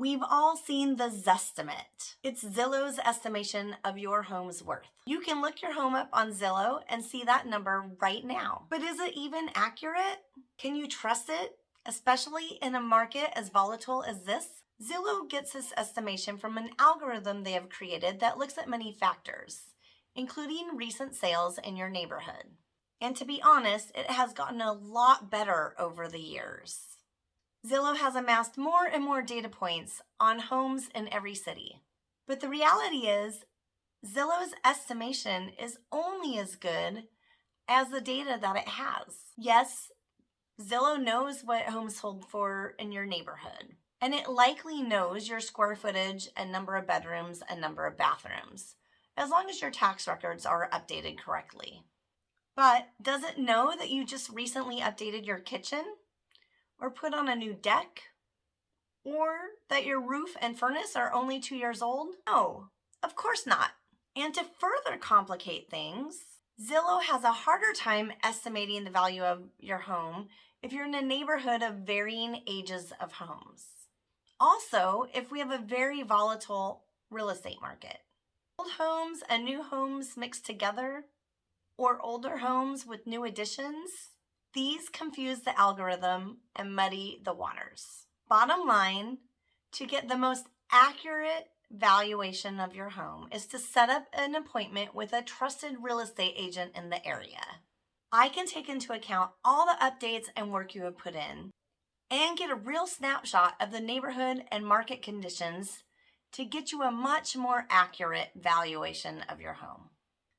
We've all seen the Zestimate. It's Zillow's estimation of your home's worth. You can look your home up on Zillow and see that number right now. But is it even accurate? Can you trust it, especially in a market as volatile as this? Zillow gets this estimation from an algorithm they have created that looks at many factors, including recent sales in your neighborhood. And to be honest, it has gotten a lot better over the years. Zillow has amassed more and more data points on homes in every city. But the reality is, Zillow's estimation is only as good as the data that it has. Yes, Zillow knows what homes sold for in your neighborhood, and it likely knows your square footage and number of bedrooms and number of bathrooms, as long as your tax records are updated correctly. But does it know that you just recently updated your kitchen? Or put on a new deck? Or that your roof and furnace are only two years old? No, of course not. And to further complicate things, Zillow has a harder time estimating the value of your home if you're in a neighborhood of varying ages of homes. Also, if we have a very volatile real estate market. Old homes and new homes mixed together, or older homes with new additions, these confuse the algorithm and muddy the waters. Bottom line, to get the most accurate valuation of your home is to set up an appointment with a trusted real estate agent in the area. I can take into account all the updates and work you have put in and get a real snapshot of the neighborhood and market conditions to get you a much more accurate valuation of your home.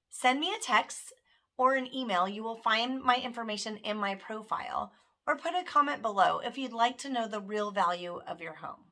Send me a text or an email, you will find my information in my profile or put a comment below if you'd like to know the real value of your home.